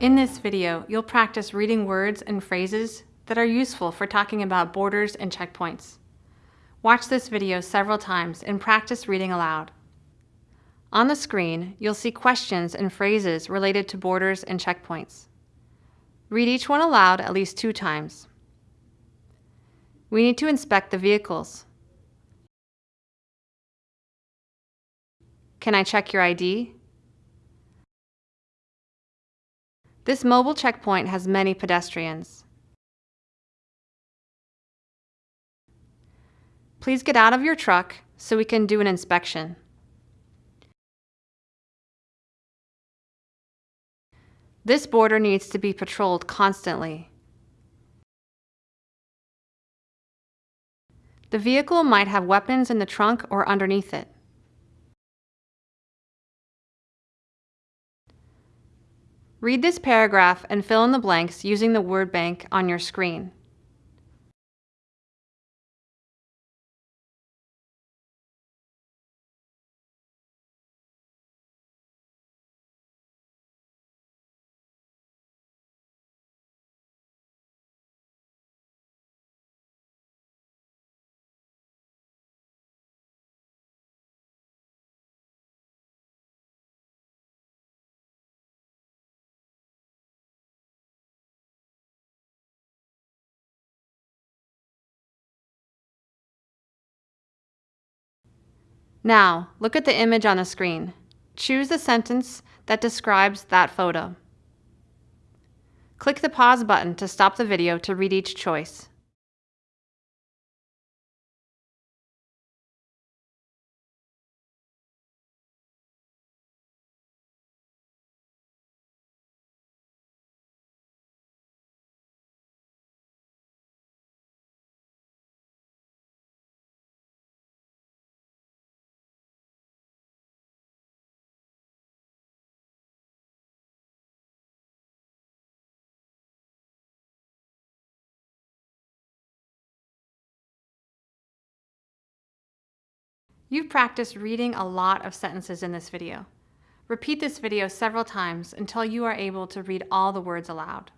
In this video, you'll practice reading words and phrases that are useful for talking about borders and checkpoints. Watch this video several times and practice reading aloud. On the screen, you'll see questions and phrases related to borders and checkpoints. Read each one aloud at least two times. We need to inspect the vehicles. Can I check your ID? This mobile checkpoint has many pedestrians. Please get out of your truck so we can do an inspection. This border needs to be patrolled constantly. The vehicle might have weapons in the trunk or underneath it. Read this paragraph and fill in the blanks using the word bank on your screen. Now, look at the image on the screen. Choose the sentence that describes that photo. Click the pause button to stop the video to read each choice. You've practiced reading a lot of sentences in this video. Repeat this video several times until you are able to read all the words aloud.